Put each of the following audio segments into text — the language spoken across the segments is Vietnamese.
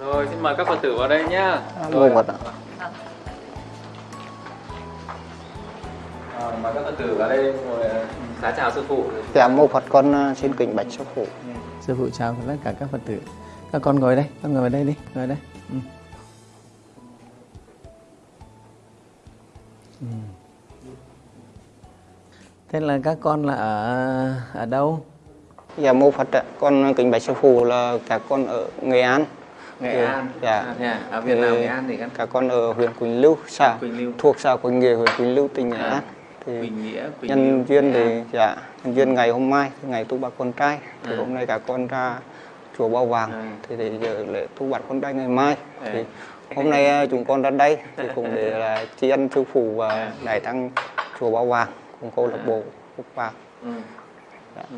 Rồi xin mời các Phật tử vào đây nhá. Ngô Phật ạ. À, mời các Phật tử vào đây ngồi xá chào sư phụ. Dạ mô Phật con xin kính bạch sư phụ. Sư phụ chào tất cả các Phật tử. Các con ngồi đây, con ngồi vào đây đi, ngồi đây. Ừ. Ừ. Thế là các con là ở ở đâu? Dạ mô Phật ạ. Con kính bạch sư phụ là các con ở Nghệ An. Nghệ Ừ, An. dạ. À, à? Ở Việt Nam. Nghệ An thì các Các con ở huyện Quỳnh Lưu, xã Quỳnh Lưu. thuộc xã Quỳnh Nghĩa, huyện Quỳnh Lưu, tỉnh Nghệ À. An. Thì Quỳnh Nghĩa, Quỳnh nhân Lưu, duyên thì An. dạ nhân duyên ngày hôm mai ngày tu bạc con trai thì À. hôm nay các con ra chùa Bao Vàng À. thì để giờ lễ tu bạc con trai ngày mai À. thì hôm nay ờ, chúng con ra đây thì cũng để là tri ân sư phụ và À. đại tăng chùa Bao Vàng cùng câu lạc À. bộ Phúc Vàng Ừ. Dạ. Ừ.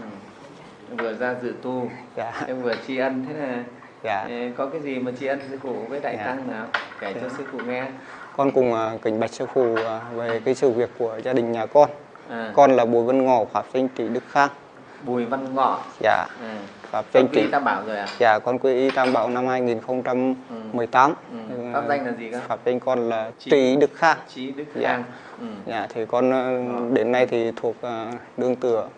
Vừa ra dự tu, dạ em vừa tri ân thế là dạ có cái gì mà tri ân sư phụ với đại Dạ. tăng nào kể cho sư phụ nghe. con cùng ờ, kính bạch sư phụ ờ, về cái sự việc của gia đình nhà con À. con là Bùi Văn Ngọ pháp danh trị Đức Khang Bùi Văn Ngọ. dạ À. pháp danh trị Tam Bảo rồi à? dạ con quy y Tam Bảo năm 2018 Ừ. Ừ, Pháp danh là gì cơ? pháp danh con là Trị- trị Đức Khang Trí Đức Dạ. Khang. Ừ. Dạ, thì con ờ, đến nay thì thuộc ờ, đương tựa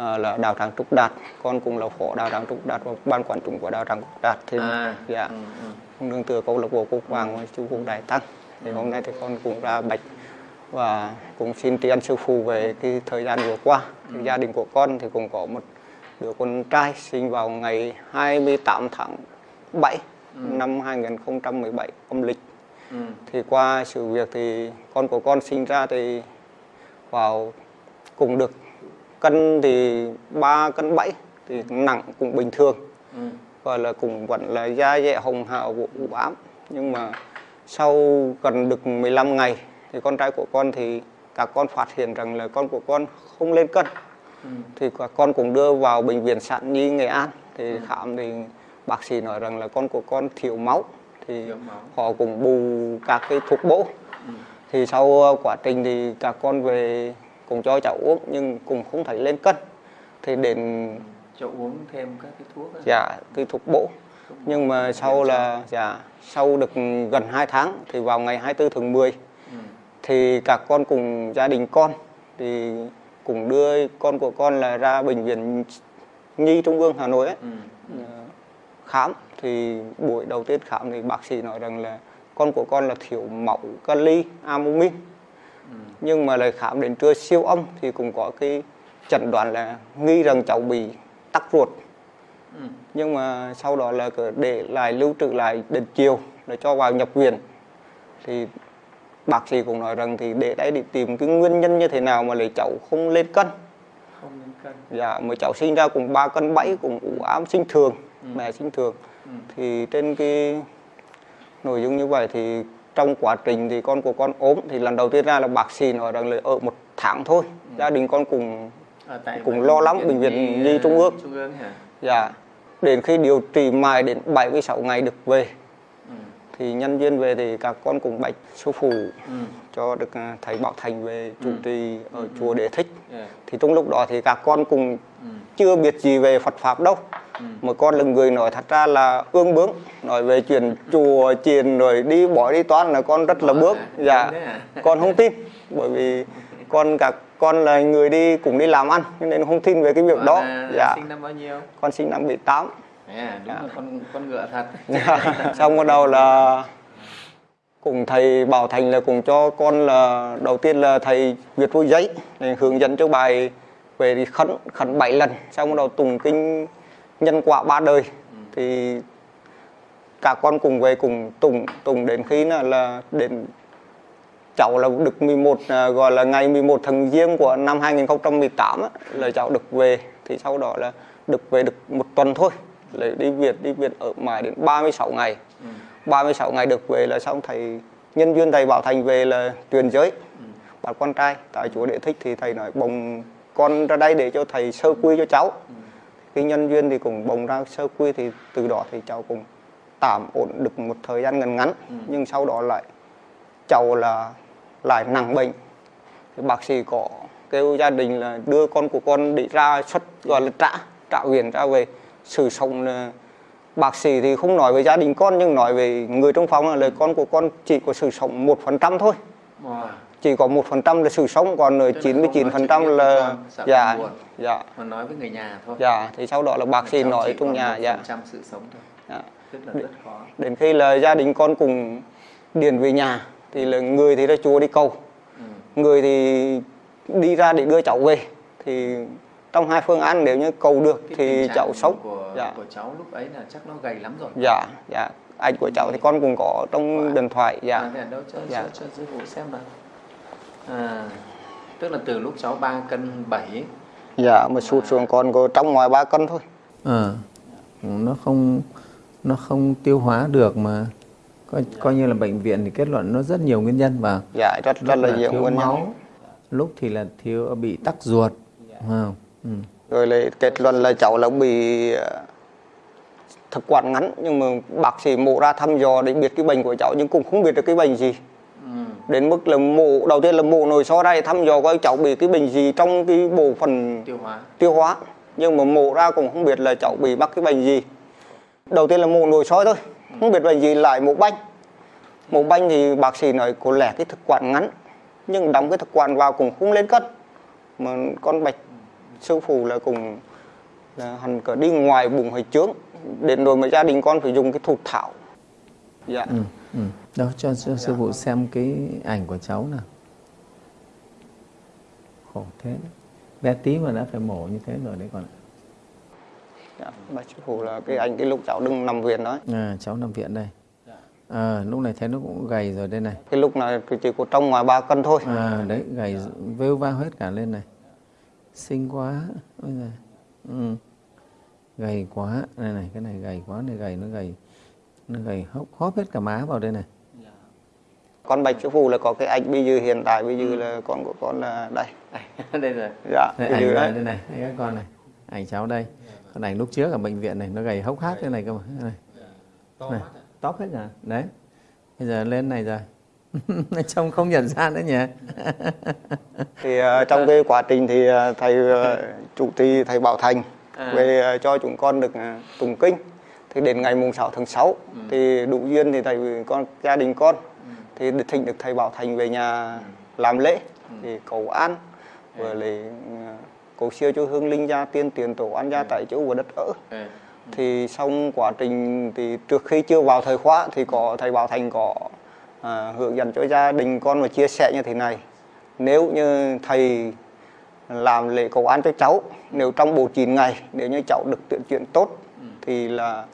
ờ, là đạo tràng Trúc Đạt con cũng là phó đạo tràng Trúc Đạt và ban quản trị của đạo tràng Trúc Đạt thì À. dạ Ừ. Ừ. con đương tựa câu lạc bộ Cúc Vàng với chú Cúc Đại Tăng thì hôm nay thì con cũng ra bạch và cũng xin tri ân sư phụ về cái thời gian vừa qua thì gia đình của con thì cũng có một đứa con trai sinh vào ngày 28 tháng 7 năm 2017 âm lịch Ừ. thì qua sự việc thì con của con sinh ra thì vào cùng được cân thì 3 cân 7 thì nặng cũng bình thường Ừ. gọi là cũng vẫn là da dẻ hồng hào vụ u ám nhưng mà sau gần được 15 ngày thì con trai của con thì các con phát hiện rằng là con của con không lên cân Ừ. thì các con cũng đưa vào bệnh viện sản nhi nghệ an thì khám thì bác sĩ nói rằng là con của con thiếu máu thì Thiếu máu. họ cũng bù các cái thuốc bổ Ừ. thì sau quá trình thì các con về cùng cho cháu uống nhưng cũng không thấy lên cân thì đến Cho uống thêm các cái thuốc. á. dạ cái thuốc bổ nhưng mà sau là dạ sau được gần 2 tháng thì vào ngày 24 tháng 10 Ừ. thì các con cùng gia đình con thì cùng đưa con của con là ra bệnh viện nhi trung ương hà nội ấy, Ừ. ờ, khám thì buổi đầu tiên khám thì bác sĩ nói rằng là con của con là thiếu máu kali albumin Ừ. nhưng mà lại khám đến trưa siêu âm thì cũng có cái chẩn đoán là nghi rằng cháu bị tắc ruột Ừ. nhưng mà sau đó là để lại lưu trữ lại đến chiều để cho vào nhập viện thì bác sĩ cũng nói rằng thì để đấy để tìm cái nguyên nhân như thế nào mà lại cháu không lên cân Không lên cân. dạ mới cháu sinh ra cùng 3 cân 7 cùng ủ ám sinh thường mẹ sinh thường Ừ. thì trên cái nội dung như vậy thì trong quá trình thì con của con ốm thì lần đầu tiên ra là bác sĩ nói rằng là ở một tháng thôi gia đình con cùng tại Cũng lo lắm, bệnh viện Nhi Trung ương. Trung ương hả? dạ đến khi điều trị mãi đến 76 ngày được về Ừ. thì nhân viên về thì các con cùng bạch sư phụ Ừ. cho được à, thầy Bảo Thành về chủ Ừ. trì ở chùa Đế Thích Yeah. thì trong lúc đó thì các con cùng Ừ. chưa biết gì về Phật pháp đâu Ừ. mà con là người nói thật ra là ương bướng nói về chuyện chùa chiền rồi đi bỏ đi toán là con rất là bước hả? dạ hả? con không tin bởi vì con các con là người đi cùng đi làm ăn cho nên không tin về cái việc Con đó là dạ Sinh năm bao nhiêu? con sinh năm 18 Thế à, đúng là con con ngựa thật. xong bắt đầu là cùng thầy Bảo Thành là cùng cho con là đầu tiên là thầy Việt Vui Giấy để hướng dẫn cho bài về khấn khấn bảy lần xong bắt đầu tùng kinh nhân quả ba đời thì cả con cùng về cùng tùng tùng đến khi là, là đến cháu là được 11 à, gọi là ngày 11 tháng giêng của năm 2018 á, là cháu được về thì sau đó là được về được một tuần thôi lại đi Việt đi Việt ở mãi đến 36 ngày Ừ. 36 ngày được về là xong thầy nhân viên thầy Bảo Thành về là truyền giới Ừ. bảo con trai tại chúa đệ thích thì thầy nói bồng con ra đây để cho thầy sơ quy cho cháu Ừ. cái nhân viên thì cũng bồng ra sơ quy thì từ đó thì cháu cũng tạm ổn được một thời gian ngắn ngắn Ừ. nhưng sau đó lại cháu là lại nặng bệnh thì bác sĩ có kêu gia đình là đưa con của con đi ra xuất gọi là trả trả viện ra về sự sống là bác sĩ thì không nói về gia đình con nhưng nói về người trong phòng là lời con của con chỉ có sự sống một phần trăm thôi Wow. Chỉ có một phần trăm là sự sống còn là chín mươi chín phần trăm là dạ buồn. dạ Mà nói với người nhà thôi. dạ thì sau đó là bác sĩ nói trong nhà 1% dạ sự sống thôi. Dạ. Rất là rất khó. đến khi là gia đình con cùng điền về nhà thì là người thì ra chùa đi cầu Ừ. người thì đi ra để đưa cháu về thì trong hai phương án nếu như cầu được Cái thì cháu sống của, dạ của cháu lúc ấy là chắc nó gầy lắm rồi. dạ dạ anh của cháu thì con cũng có trong điện thoại dạ À, đâu cho, Dạ. cho, cho phụ xem nào. À, tức là từ lúc cháu 3 cân 7 dạ mà sụt xuống còn có trong ngoài ba cân thôi Ờ, nó không nó không tiêu hóa được mà coi, coi như là bệnh viện thì kết luận nó rất nhiều nguyên nhân và dạ rất rất lúc là nhiều thiếu nguyên nhân máu lúc thì là thiếu bị tắc ruột không? Ừ. rồi lại kết luận là cháu là bị ờ, thực quản ngắn nhưng mà bác sĩ mổ ra thăm dò để biết cái bệnh của cháu nhưng cũng không biết được cái bệnh gì ừ. Đến mức là mổ đầu tiên là mổ nội soi ra để thăm dò coi cháu bị cái bệnh gì trong cái bộ phận tiêu hóa. tiêu hóa. Nhưng mà mổ ra cũng không biết là cháu bị mắc cái bệnh gì. Đầu tiên là mổ nội soi thôi không biết bệnh gì lại mổ banh. Mổ banh thì bác sĩ nói có lẽ cái thực quản ngắn nhưng đóng cái thực quản vào cũng không lên cân. Mà con bạch sư phụ là cùng là hẳn cả đi ngoài bụng hay trướng đến rồi mà gia đình con phải dùng cái thụt thảo. Dạ. Ừ. Ừ. Đâu cho, cho sư phụ xem cái ảnh của cháu nào. Khổ thế. Đấy. bé tí mà đã phải mổ như thế rồi đấy còn dạ bạch sư phụ là cái anh cái lúc cháu đừng nằm viện đó à, cháu nằm viện đây. À, lúc này thấy nó cũng gầy rồi đây này. Cái lúc này chỉ có trong ngoài ba cân thôi. À, đấy gầy vêu va hết cả lên này. Xinh quá. Ôi giời. ừ. gầy quá. Này này cái này gầy quá này gầy nó gầy gầy hốc hóp hết cả má vào đây này. Con bạch sư phụ là có cái anh bây giờ hiện tại bây giờ là con của con là đây. Đây rồi. Dạ đây, ảnh này đấy. đây. này đây các con này. Ảnh cháu đây. Còn ảnh lúc trước ở bệnh viện này nó gầy hốc hác thế này cơ mà. Đây này. Này tóc hết cả. Đấy. Bây giờ lên này rồi. Trông không nhận ra nữa nhỉ. Thì ờ, trong cái quá trình thì ờ, thầy ờ, chủ trì thầy Bảo Thành À. về ờ, cho chúng con được ờ, tụng kinh thì đến ngày mùng 6 tháng 6 thì đủ duyên thì thầy con gia đình con. Thì được thỉnh được thầy Bảo Thành về nhà làm lễ thì cầu an và lại ờ, cầu siêu cho hương linh gia tiên tiền tổ an gia tại chỗ và đất ở. Ừ. thì xong quá trình thì trước khi chưa vào thời khóa thì có thầy Bảo Thành có à, hướng dẫn cho gia đình con và chia sẻ như thế này. Nếu như thầy làm lễ cầu an cho cháu nếu trong bộ 9 ngày nếu như cháu được tuyển chuyển tốt thì là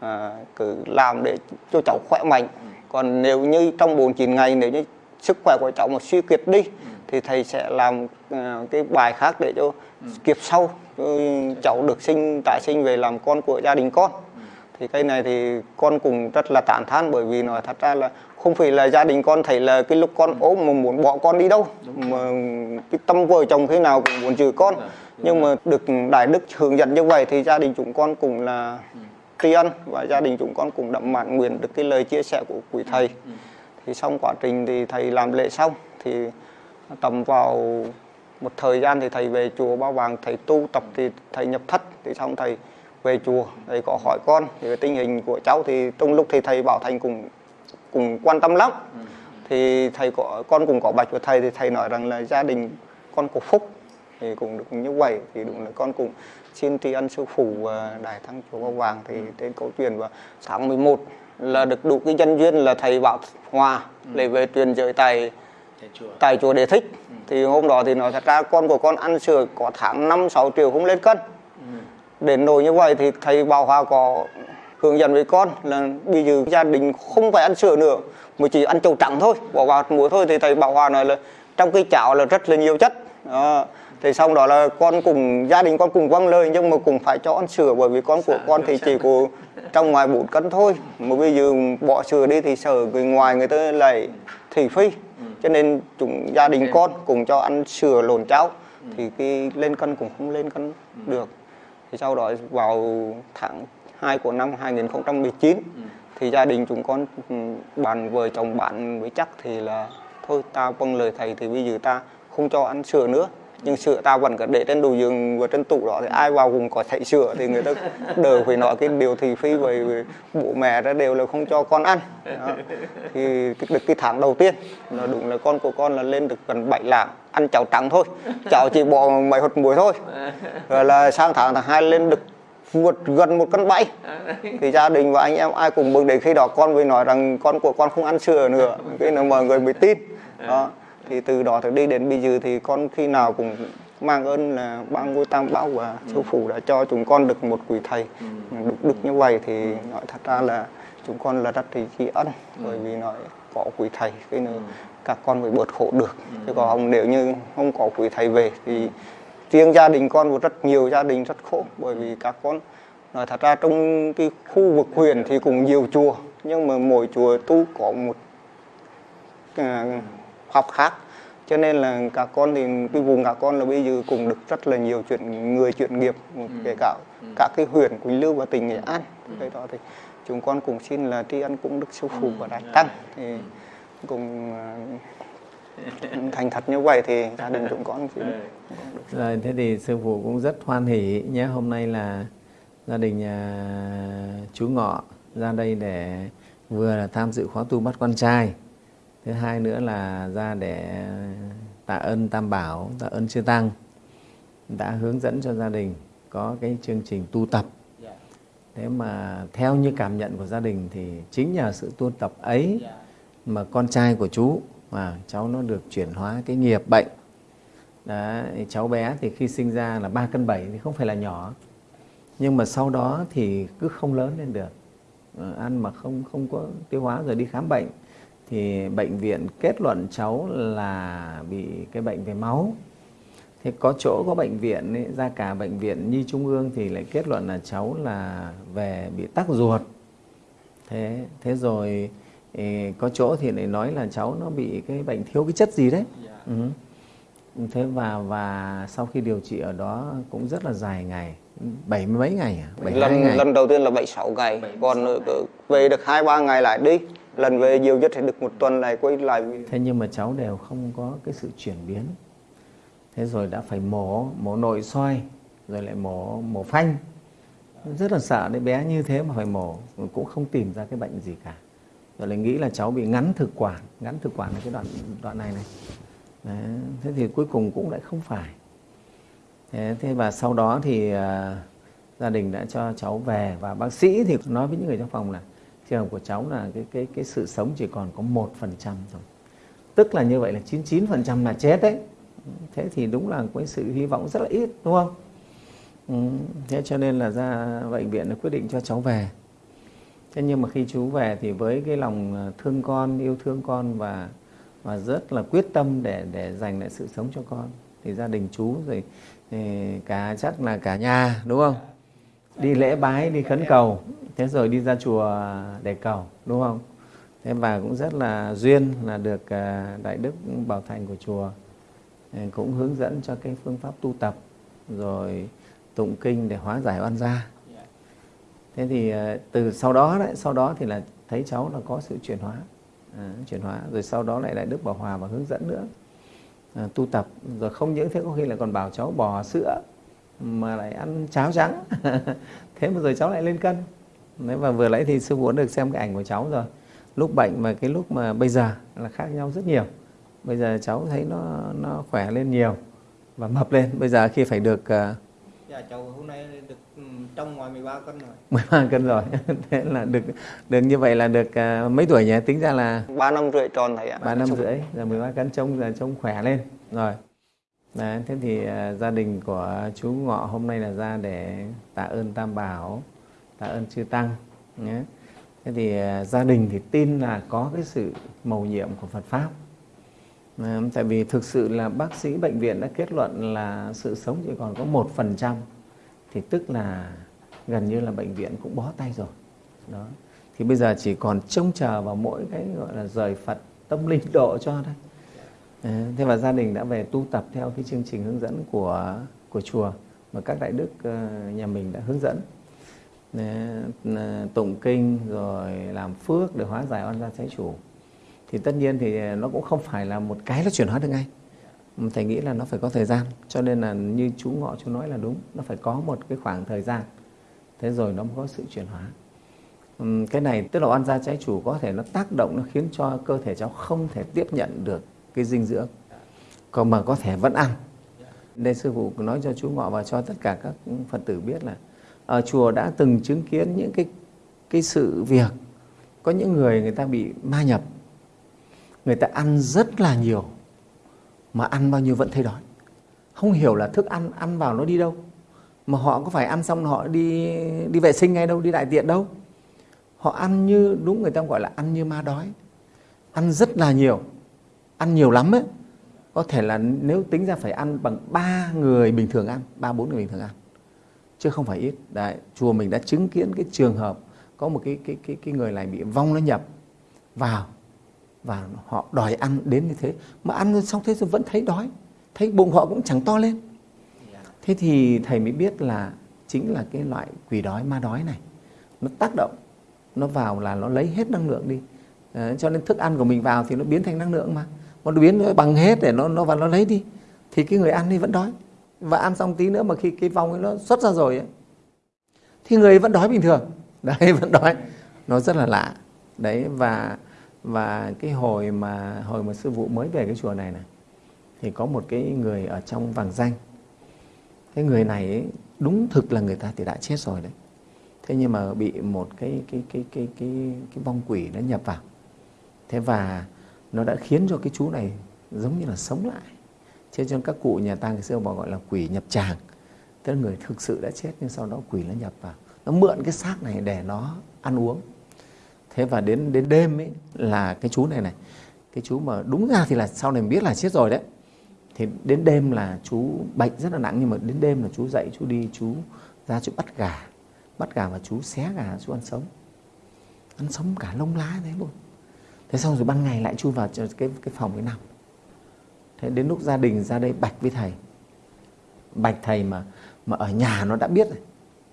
à, cứ làm để cho cháu khỏe mạnh. Còn nếu như trong 49 ngày nếu như sức khỏe của cháu mà suy kiệt đi thì thầy sẽ làm à, cái bài khác để cho kịp sau cháu được sinh tại sinh về làm con của gia đình con. Thì cái này thì con cũng rất là tán thán bởi vì nói thật ra là không phải là gia đình con thấy là cái lúc con ốm mà muốn bỏ con đi đâu. Mà cái tâm vợ chồng thế nào cũng muốn giữ con. Nhưng mà được đại đức hướng dẫn như vậy thì gia đình chúng con cũng là tri ân và gia đình chúng con cũng đậm mãn nguyện được cái lời chia sẻ của quý thầy. Thì xong quá trình thì thầy làm lễ xong thì tầm vào một thời gian thì thầy về chùa Ba Vàng thầy tu tập thì thầy nhập thất. Thì xong thầy về chùa thầy có hỏi con thì cái tình hình của cháu. Thì trong lúc thì thầy bảo thành cũng cũng quan tâm lắm. Thì thầy có con cũng có bạch với thầy thì thầy nói rằng là gia đình con có phúc thì cũng được như vậy. Thì đúng là con cũng xin tri ân sư phụ đại thắng chùa Ba Vàng thì đến câu chuyện vào tháng 11 là được đủ cái nhân duyên là thầy bảo hòa để về truyền giới chùa. tại chùa Đề Thích. Thì hôm đó thì nói thật ra con của con ăn sữa có tháng 5 6 triệu không lên cân. Đến nỗi như vậy thì thầy Bảo Hòa có hướng dẫn với con là bây giờ gia đình không phải ăn sữa nữa mà chỉ ăn trầu trắng thôi bỏ vào muối thôi. Thì thầy Bảo Hòa nói là trong cái cháo là rất là nhiều chất. Đó. thì xong đó là con cùng gia đình con cùng vâng lời nhưng mà cũng phải cho ăn sữa bởi vì con của con thì chỉ có trong ngoài 4 cân thôi. Mà bây giờ bỏ sữa đi thì sợ người ngoài người ta lại thị phi. Cho nên chúng gia đình con cùng cho ăn sữa lồn cháo. Thì cái lên cân cũng không lên cân được. Thì sau đó vào tháng 2 của năm 2019 thì gia đình chúng con ừ, bàn vợ chồng bạn với chắc thì là thôi ta vâng lời thầy thì bây giờ ta không cho ăn sữa nữa. Nhưng sữa ta vẫn cứ để trên đồ giường và trên tủ đó thì ai vào cũng có thấy sữa thì người ta đỡ phải nói cái điều thị phi vì bố mẹ ra đều là không cho con ăn. Đó. thì được cái tháng đầu tiên là đúng là con của con là lên được gần 7 lạng ăn cháo trắng thôi. Cháo chỉ bỏ mấy hột muối thôi. Rồi là sang tháng thứ hai lên được vượt gần một cân bảy thì gia đình và anh em ai cùng mừng đến khi đó con mới nói rằng con của con không ăn sữa nữa cái là mọi người mới tin. Đó thì từ đó thì đi đến bây giờ thì con khi nào cũng mang ơn là ba ngôi tam bảo và sư phụ đã cho chúng con được một quý thầy. Được, được như vậy thì nói thật ra là chúng con là rất thì tri ân bởi vì nói có quý thầy cái nữa các con mới bớt khổ được. Chứ còn không nếu như không có quý thầy về thì riêng gia đình con và rất nhiều gia đình rất khổ bởi vì các con nói thật ra trong cái khu vực huyện thì cũng nhiều chùa nhưng mà mỗi chùa tu có một à, học khác. Cho nên là các con thì cái vùng các con là bây giờ cũng được rất là nhiều chuyện người chuyện nghiệp kể cả các cái huyện Quỳnh Lưu và tỉnh Nghệ An. Cái đó thì chúng con cũng xin là tri ân cũng đức sư phụ và đại tăng. Thì cùng à, thành thật như vậy thì gia đình chúng con xin Rồi thế thì sư phụ cũng rất hoan hỷ nhé. Hôm nay là gia đình nhà chú Ngọ ra đây để vừa là tham dự khóa tu bắt con trai. Thứ hai nữa là ra để tạ ơn Tam Bảo, tạ ơn Chư Tăng đã hướng dẫn cho gia đình có cái chương trình tu tập. Thế mà theo như cảm nhận của gia đình thì chính nhờ sự tu tập ấy mà con trai của chú mà cháu nó được chuyển hóa cái nghiệp bệnh. Đấy, cháu bé thì khi sinh ra là 3 cân 7 thì không phải là nhỏ. Nhưng mà sau đó thì cứ không lớn lên được. Ờ, ăn mà không không có tiêu hóa rồi đi khám bệnh thì bệnh viện kết luận cháu là bị cái bệnh về máu. Thế có chỗ có bệnh viện ấy, ra cả bệnh viện nhi trung ương thì lại kết luận là cháu là về bị tắc ruột. Thế thế rồi có chỗ thì lại nói là cháu nó bị cái bệnh thiếu cái chất gì đấy. Ừ. thế và và sau khi điều trị ở đó cũng rất là dài ngày. Bảy mấy ngày à? Bảy lần ngày. lần đầu tiên là bảy sáu ngày. Còn về được hai ba ngày lại đi. Lần về nhiều nhất thì được một tuần này quay lại thế nhưng mà cháu đều không có cái sự chuyển biến. Thế rồi đã phải mổ mổ nội soi rồi lại mổ mổ phanh. Rất là sợ đấy bé như thế mà phải mổ. Cũng không tìm ra cái bệnh gì cả rồi lại nghĩ là cháu bị ngắn thực quản. Ngắn thực quản là cái đoạn đoạn này này. Đấy. thế thì cuối cùng cũng lại không phải. Thế, thế và sau đó thì uh, gia đình đã cho cháu về và bác sĩ thì nói với những người trong phòng là trường hợp của cháu là cái cái cái sự sống chỉ còn có một phần trăm thôi. Tức là như vậy là 99 phần trăm là chết đấy. Thế thì đúng là cái sự hy vọng rất là ít đúng không? Ừ, thế cho nên là ra bệnh viện quyết định cho cháu về thế nhưng mà khi chú về thì với cái lòng ờ, thương con, yêu thương con và và rất là quyết tâm để để dành lại sự sống cho con, thì gia đình chú rồi ờ, cả, chắc là cả nhà, đúng không? Đi lễ bái, đi khấn cầu. Thế rồi đi ra chùa để cầu, đúng không? Thế và cũng rất là duyên là được ờ, đại đức bảo thành của chùa cũng hướng dẫn cho cái phương pháp tu tập, rồi tụng kinh để hóa giải oan gia thế thì ờ, từ sau đó đấy sau đó thì là thấy cháu là có sự chuyển hóa. À, chuyển hóa rồi sau đó lại lại đức bảo hòa và hướng dẫn nữa. À, tu tập rồi không những thế có khi là còn bảo cháu bò sữa mà lại ăn cháo trắng. Thế mà rồi cháu lại lên cân. Đấy và vừa nãy thì sư phụ được xem cái ảnh của cháu rồi. Lúc bệnh và cái lúc mà bây giờ là khác nhau rất nhiều. Bây giờ cháu thấy nó nó khỏe lên nhiều và mập lên. Bây giờ khi phải được uh, dạ cháu hôm nay được ừ, trong ngoài 13 cân rồi. 13 cân rồi. Thế là được được như vậy là được uh, mấy tuổi nhỉ? Tính ra là 3 năm rưỡi tròn thầy ạ. 3 năm rưỡi giờ 13 cân trông giờ trông khỏe lên. Rồi. Đấy, thế thì uh, gia đình của chú Ngọ hôm nay là ra để tạ ơn Tam Bảo, tạ ơn Chư Tăng nhé. Thế thì uh, gia đình thì tin là có cái sự mầu nhiệm của Phật Pháp. Ờ, tại vì thực sự là bác sĩ bệnh viện đã kết luận là sự sống chỉ còn có một phần trăm, thì tức là gần như là bệnh viện cũng bó tay rồi. Đó. Thì bây giờ chỉ còn trông chờ vào mỗi cái gọi là rời Phật tâm linh độ cho thôi. Ờ, thế và gia đình đã về tu tập theo cái chương trình hướng dẫn của của chùa mà các đại đức ờ, nhà mình đã hướng dẫn. Tụng kinh rồi làm phước để hóa giải oan gia trái chủ thì tất nhiên thì à, nó cũng không phải là một cái nó chuyển hóa được ngay. Thầy nghĩ là nó phải có thời gian. Cho nên là như chú ngọ chú nói là đúng, nó phải có một cái khoảng thời gian. Thế rồi nó mới có sự chuyển hóa. Cái này tức là oan gia trái chủ có thể nó tác động, nó khiến cho cơ thể cháu không thể tiếp nhận được cái dinh dưỡng. Còn mà có thể vẫn ăn. Đây sư phụ nói cho chú ngọ và cho tất cả các phật tử biết là ở chùa đã từng chứng kiến những cái cái sự việc. Có những người người ta bị ma nhập người ta ăn rất là nhiều mà ăn bao nhiêu vẫn thấy đói. Không hiểu là thức ăn ăn vào nó đi đâu mà họ có phải ăn xong họ đi đi vệ sinh ngay đâu đi đại tiện đâu. Họ ăn như đúng người ta gọi là ăn như ma đói. Ăn rất là nhiều ăn nhiều lắm ấy. Có thể là nếu tính ra phải ăn bằng ba người bình thường ăn ba bốn người bình thường ăn chứ không phải ít. Đấy, chùa mình đã chứng kiến cái trường hợp có một cái cái cái cái người này bị vong nó nhập vào và họ đòi ăn đến như thế. Mà ăn xong thế rồi vẫn thấy đói thấy bụng họ cũng chẳng to lên. Thế thì thầy mới biết là chính là cái loại quỷ đói ma đói này. Nó tác động nó vào là nó lấy hết năng lượng đi. À, cho nên thức ăn của mình vào thì nó biến thành năng lượng mà. Nó biến nó bằng hết để nó nó vào nó lấy đi. Thì cái người ăn thì vẫn đói. Và ăn xong tí nữa mà khi cái vòng ấy nó xuất ra rồi ấy, thì người vẫn đói bình thường. Đấy vẫn đói. Nó rất là lạ. Đấy và và cái hồi mà hồi mà sư phụ mới về cái chùa này này thì có một cái người ở trong vàng danh. Cái người này ấy, đúng thực là người ta thì đã chết rồi đấy. Thế nhưng mà bị một cái cái cái cái cái cái vong quỷ nó nhập vào. Thế và nó đã khiến cho cái chú này giống như là sống lại. Thế cho nên các cụ nhà ta ngày xưa bảo gọi là quỷ nhập tràng. Tức là người thực sự đã chết nhưng sau đó quỷ nó nhập vào. Nó mượn cái xác này để nó ăn uống thế và đến đến đêm ấy là cái chú này này, cái chú mà đúng ra thì là sau này biết là chết rồi đấy. Thì đến đêm là chú bệnh rất là nặng, nhưng mà đến đêm là chú dậy, chú đi, chú ra, chú bắt gà bắt gà và chú xé gà, chú ăn sống. Ăn sống cả lông lá thế luôn. Thế xong rồi ban ngày lại chui vào cái cái phòng cái nằm. Thế đến lúc gia đình ra đây bạch với thầy. Bạch thầy mà mà ở nhà nó đã biết rồi.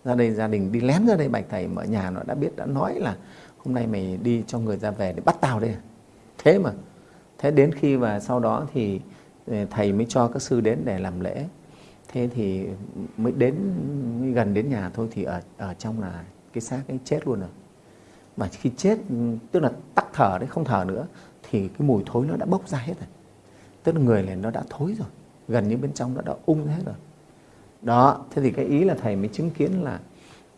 Ra đây gia đình đi lén ra đây bạch thầy mà ở nhà nó đã biết, đã nói là hôm nay mày đi cho người ra về để bắt tao đây à? thế mà, thế đến khi và sau đó thì ừ, thầy mới cho các sư đến để làm lễ. Thế thì mới đến, mới gần đến nhà thôi thì ở ở trong là cái xác ấy chết luôn rồi. Mà khi chết ừ, tức là tắc thở đấy, không thở nữa, thì cái mùi thối nó đã bốc ra hết rồi. Tức là người này nó đã thối rồi, gần như bên trong nó đã ung hết rồi. Đó, thế thì cái ý là thầy mới chứng kiến là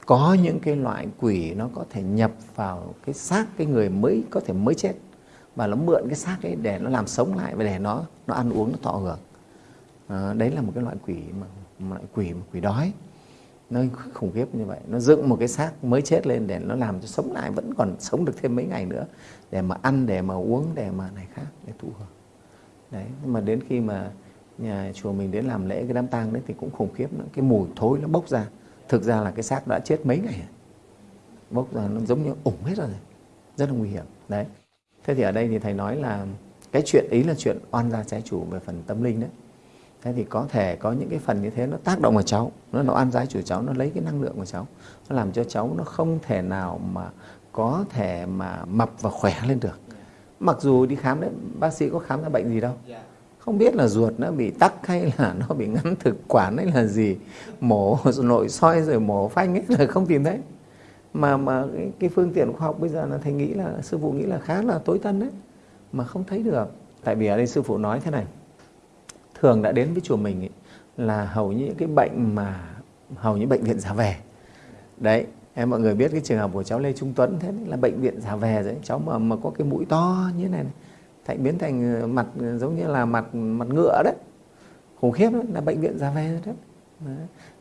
có những cái loại quỷ nó có thể nhập vào cái xác cái người mới có thể mới chết. Và nó mượn cái xác ấy để nó làm sống lại và để nó nó ăn uống nó thọ hưởng. À, đấy là một cái loại quỷ mà một loại quỷ một quỷ đói. Nó khủng khiếp như vậy. Nó dựng một cái xác mới chết lên để nó làm cho sống lại vẫn còn sống được thêm mấy ngày nữa. Để mà ăn để mà uống để mà này khác để thụ hưởng. Đấy nhưng mà đến khi mà nhà chùa mình đến làm lễ cái đám tang đấy thì cũng khủng khiếp nữa cái mùi thối nó bốc ra thực ra là cái xác đã chết mấy ngày bốc ra nó giống như ủng hết rồi rất là nguy hiểm. Đấy. Thế thì ở đây thì thầy nói là cái chuyện ý là chuyện oan gia trái chủ về phần tâm linh đấy. Thế thì có thể có những cái phần như thế nó tác động vào cháu. Nó nó oan trái chủ cháu, nó lấy cái năng lượng của cháu. Nó làm cho cháu nó không thể nào mà có thể mà mập và khỏe lên được. Mặc dù đi khám đấy, bác sĩ có khám ra bệnh gì đâu. Dạ không biết là ruột nó bị tắc hay là nó bị ngắn thực quản hay là gì. Mổ nội soi rồi mổ phanh ấy là không tìm thấy. Mà mà cái, cái phương tiện khoa học bây giờ là thầy nghĩ là sư phụ nghĩ là khá là tối tân đấy mà không thấy được. Tại vì ở đây sư phụ nói thế này thường đã đến với chùa mình ấy, là hầu như những cái bệnh mà hầu như bệnh viện giả về đấy em mọi người biết cái trường hợp của cháu Lê Trung Tuấn thế là bệnh viện giả về đấy cháu mà mà có cái mũi to như thế này, này thành biến thành ờ, mặt ờ, giống như là mặt mặt ngựa đấy khủng khiếp đấy là bệnh viện ra ve đấy. đấy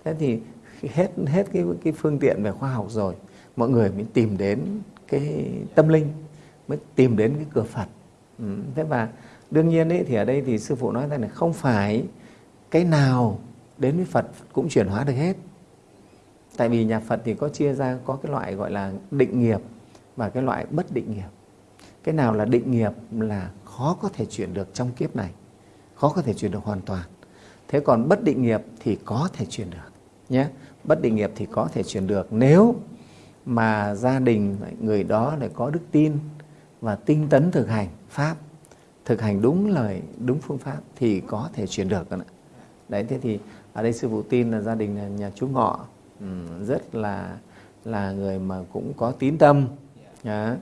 thế thì hết hết cái cái phương tiện về khoa học rồi mọi người mới tìm đến cái tâm linh mới tìm đến cái cửa Phật ừ. thế và đương nhiên ấy, thì ở đây thì sư phụ nói rằng là không phải cái nào đến với Phật cũng chuyển hóa được hết tại vì nhà Phật thì có chia ra có cái loại gọi là định nghiệp và cái loại bất định nghiệp cái nào là định nghiệp là khó có thể chuyển được trong kiếp này, khó có thể chuyển được hoàn toàn. Thế còn bất định nghiệp thì có thể chuyển được, nhé. Bất định nghiệp thì có thể chuyển được nếu mà gia đình, người đó lại có đức tin và tinh tấn thực hành pháp, thực hành đúng lời, đúng phương pháp thì có thể chuyển được ạ. Đấy, thế thì ở đây sư phụ tin là gia đình nhà chú ngọ. Rất là là người mà cũng có tín tâm. Yeah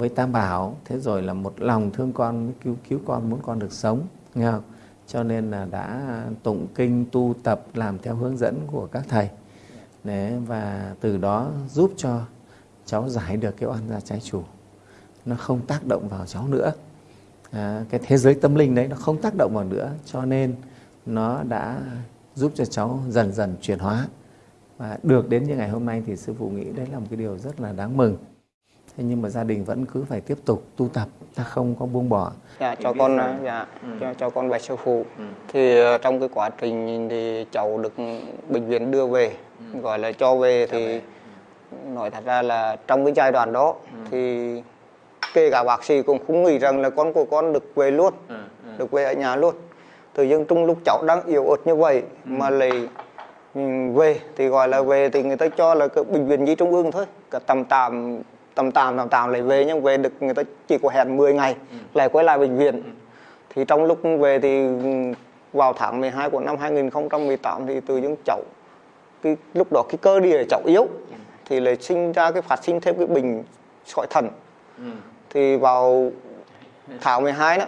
với tam bảo thế rồi là một lòng thương con cứu cứu con muốn con được sống nghe không? Cho nên là đã tụng kinh tu tập làm theo hướng dẫn của các thầy. Đấy, và từ đó giúp cho cháu giải được cái oan gia trái chủ. Nó không tác động vào cháu nữa. À, cái thế giới tâm linh đấy nó không tác động vào nữa cho nên nó đã giúp cho cháu dần dần chuyển hóa. Và được đến như ngày hôm nay thì sư phụ nghĩ đấy là một cái điều rất là đáng mừng thế nhưng mà gia đình vẫn cứ phải tiếp tục tu tập ta không có buông bỏ dạ cho con dạ ừ. cho, cho con bạch sư phụ ừ. thì ờ, trong cái quá trình thì cháu được bệnh viện đưa về ừ. gọi là cho về cho thì về. nói thật ra là trong cái giai đoạn đó ừ. thì kể cả bác sĩ cũng không nghĩ rằng là con của con được về luôn ừ. Ừ. được về ở nhà luôn tự dưng trong lúc cháu đang yếu ớt như vậy ừ. mà lại ừ, về thì gọi là về thì người ta cho là cái bệnh viện nhi trung ương thôi cả tầm tạm tầm tạm tầm tạm lại về nhưng về được người ta chỉ có hẹn 10 ngày ừ. lại quay lại bệnh viện ừ. thì trong lúc về thì vào tháng 12 của năm 2018 thì từ những cháu cái lúc đó cái cơ địa cháu yếu ừ. thì lại sinh ra cái phát sinh thêm cái bệnh sỏi thận ừ. thì vào tháng 12 đó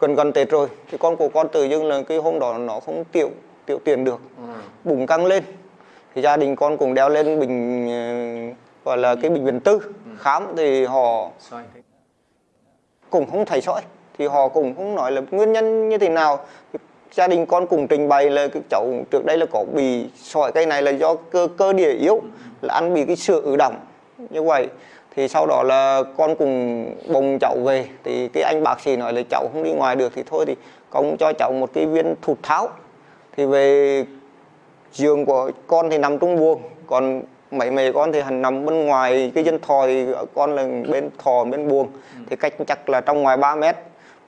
gần gần Tết rồi thì con của con tự dưng là cái hôm đó nó không tiểu tiểu tiền được ừ. bụng căng lên thì gia đình con cùng đeo lên bình ờ, gọi là cái bệnh viện tư khám thì họ cũng không thấy sỏi thì họ cũng không nói là nguyên nhân như thế nào. Gia đình con cùng trình bày là cái cháu trước đây là có bị sỏi cây này là do cơ cơ địa yếu, là ăn bị cái sữa ứ động. Như vậy, thì sau đó là con cùng bồng cháu về. Thì cái anh bác sĩ nói là cháu không đi ngoài được thì thôi, thì con cho cháu một cái viên thụt tháo. Thì về giường của con thì nằm trong buồng. Còn mấy mẹ con thì hành nằm bên ngoài cái dân thò thì con là bên thò bên buồng. Ừ. thì cách chắc là trong ngoài 3 mét.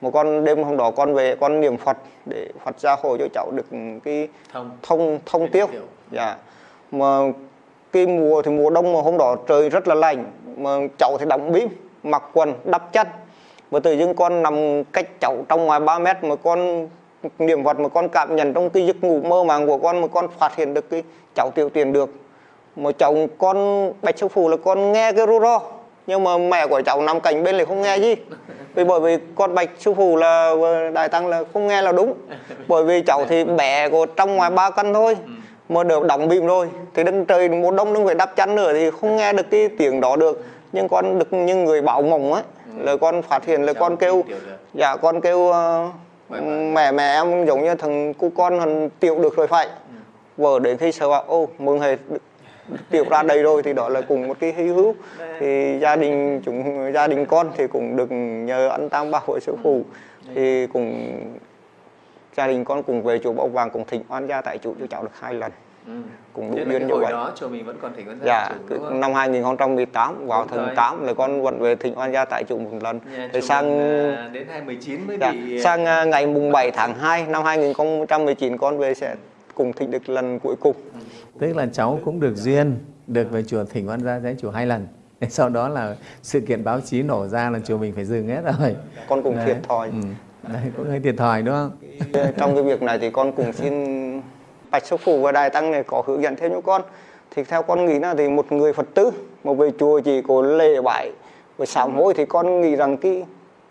Một con đêm hôm đó con về con niệm phật để phật gia hộ cho cháu được cái thông. thông thông tiêu. dạ. Mà cái mùa thì mùa đông mà hôm đó trời rất là lạnh mà cháu thì đóng bím mặc quần đắp chân và tự dưng con nằm cách cháu trong ngoài 3 mét mà con niệm phật mà con cảm nhận trong cái giấc ngủ mơ màng của con mà con phát hiện được cái cháu tiểu tiền được mà chồng con bạch sư phụ là con nghe cái ru ro nhưng mà mẹ của cháu nằm cạnh bên lại không nghe gì. Vì bởi vì con bạch sư phụ là đại tăng là không nghe là đúng. Bởi vì cháu thì bé của trong ngoài ba cân thôi mà được đóng bìm rồi. Thì đến trời mùa đông nó phải đắp chăn nữa thì không nghe được cái tiếng đó được. Nhưng con được như người bảo mộng ấy là con phát hiện là con kêu. dạ con kêu uh, mẹ mẹ em giống như thằng cu con thằng tiểu được rồi phải. Vợ đến khi sợ bảo ô mừng hề tiểu ra đây rồi thì đó là cùng một cái hy hữu. Thì gia đình chúng gia đình con thì cũng được nhờ anh tam bảo hội sư phụ. Thì cùng gia đình con cùng về chùa Bảo Vàng cùng thỉnh oan gia tại chủ cho cháu được hai lần. Ừ. cùng đủ duyên như vậy. đó chùa mình vẫn còn thỉnh oan gia dạ, chủ, năm 2018 vào tháng 8 là con vẫn về thỉnh oan gia tại chủ một lần. Dạ, thì sang à, đến 2019 mới dạ, bị sang à, ngày mùng 7 tháng 2 năm 2019 con về sẽ cùng thỉnh được lần cuối cùng. Ừ. tức là cháu cũng được duyên được về chùa thỉnh oan gia trái chủ hai lần. Sau đó là sự kiện báo chí nổ ra là chùa mình phải dừng hết rồi. Con cùng thiệt thòi. Ừ. Đấy, cũng hơi thiệt thòi đúng không? Trong cái việc này thì con cùng xin bạch sư phụ và đại tăng này có hướng dẫn thêm cho con. Thì theo con nghĩ là thì một người phật tử mà về chùa chỉ có lễ bái và sám hối thì con nghĩ rằng cái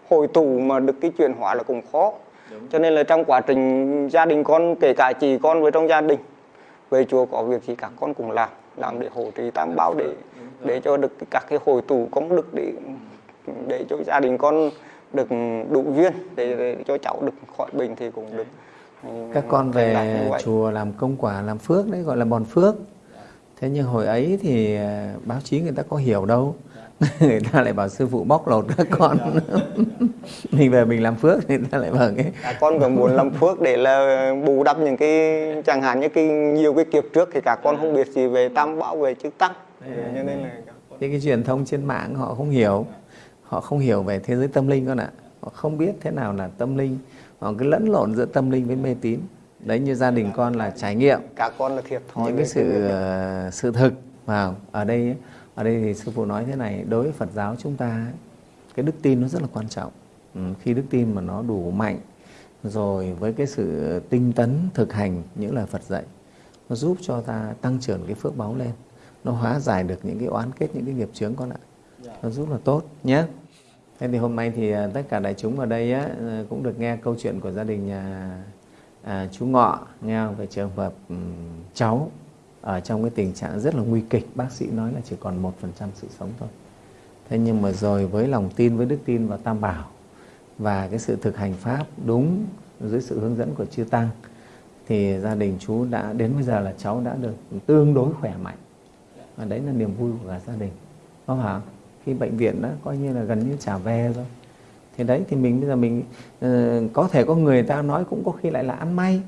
hồi tù mà được cái chuyển hóa là cũng khó. Đúng. cho nên là trong quá trình gia đình con kể cả chị con với trong gia đình về chùa có việc gì cả con cùng làm làm để hỗ trì tam bảo để để cho được các cái hồi tù công đức để để cho gia đình con được đủ duyên để, để cho cháu được khỏi bệnh thì cũng được ừ, các con về chùa làm công quả làm phước đấy gọi là bòn phước. Thế nhưng hồi ấy thì à, báo chí người ta có hiểu đâu người ta lại bảo sư phụ bóc lột các con. Mình về mình làm phước người ta lại bảo cái à, con cũng muốn làm phước để là bù đắp những cái chẳng hạn như cái nhiều cái kiếp trước thì cả con không biết gì về tam bảo về chữ tăng. Cho nên là cái, cái truyền thông trên mạng họ không hiểu. Họ không hiểu về thế giới tâm linh con ạ. Họ không biết thế nào là tâm linh. Họ cứ lẫn lộn giữa tâm linh với mê tín. Đấy như gia đình con là trải nghiệm. Cả con là thiệt thòi những cái sự uh, sự thực vào. Ở đây ở đây thì sư phụ nói thế này đối với Phật giáo chúng ta cái đức tin nó rất là quan trọng. Ừ, khi đức tin mà nó đủ mạnh rồi với cái sự tinh tấn thực hành những lời Phật dạy nó giúp cho ta tăng trưởng cái phước báu lên. Nó hóa giải được những cái oán kết những cái nghiệp chướng con ạ nó rất là tốt nhé. Thế thì hôm nay thì à, tất cả đại chúng ở đây á, à, cũng được nghe câu chuyện của gia đình nhà à, chú Ngọ nghe về trường hợp um, cháu ở trong cái tình trạng rất là nguy kịch bác sĩ nói là chỉ còn một phần trăm sự sống thôi. Thế nhưng mà rồi với lòng tin với đức tin và tam bảo và cái sự thực hành pháp đúng dưới sự hướng dẫn của chư tăng thì gia đình chú đã đến bây giờ là cháu đã được tương đối khỏe mạnh. Và đấy là niềm vui của cả gia đình. Có phải không? khi bệnh viện đó coi như là gần như trả về rồi. Thì đấy thì mình bây giờ mình uh, có thể có người ta nói cũng có khi lại là ăn may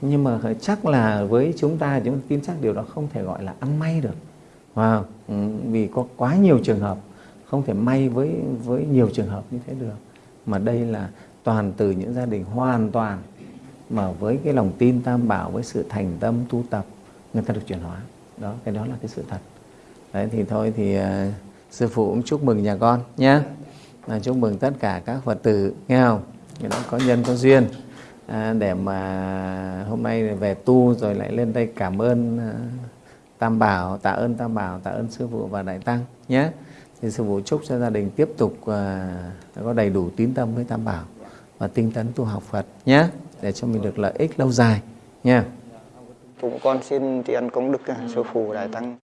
nhưng mà chắc là với chúng ta chúng ta tin chắc điều đó không thể gọi là ăn may được. Wow. Ừ, vì có quá nhiều trường hợp không thể may với với nhiều trường hợp như thế được. Mà đây là toàn từ những gia đình hoàn toàn mà với cái lòng tin tam bảo với sự thành tâm tu tập người ta được chuyển hóa. Đó cái đó là cái sự thật. Đấy thì thôi thì uh, sư phụ cũng chúc mừng nhà con nhé chúc mừng tất cả các phật tử nghe không? Đó có nhân có duyên à, để mà hôm nay về tu rồi lại lên đây cảm ơn à, tam bảo tạ ơn tam bảo tạ ơn sư phụ và đại tăng nhé. Thì sư phụ chúc cho gia đình tiếp tục à, có đầy đủ tín tâm với tam bảo và tinh tấn tu học phật nhé để cho mình được lợi ích lâu dài nha Chúng con xin tri ân công đức à, sư phụ đại tăng.